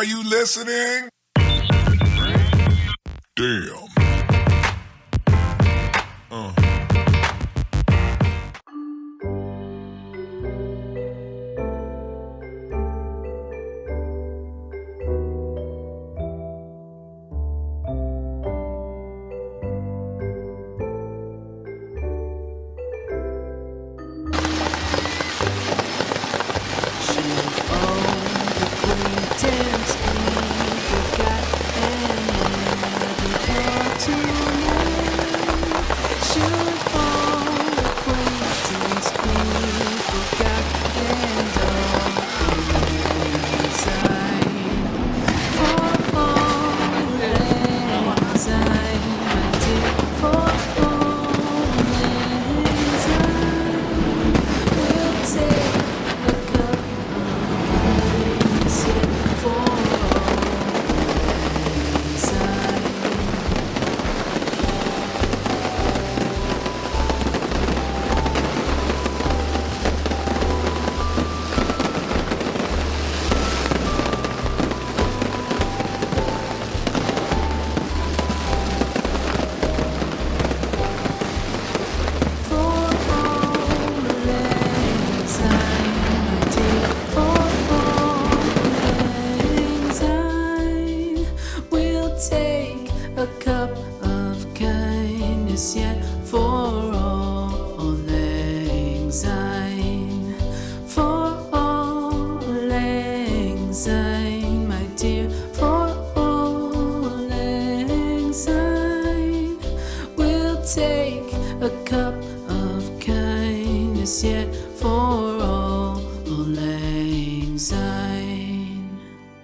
Are you listening? Damn. A cup of kindness yet for all anxiety, for all anxiety, my dear, for all anxiety. We'll take a cup of kindness yet for all.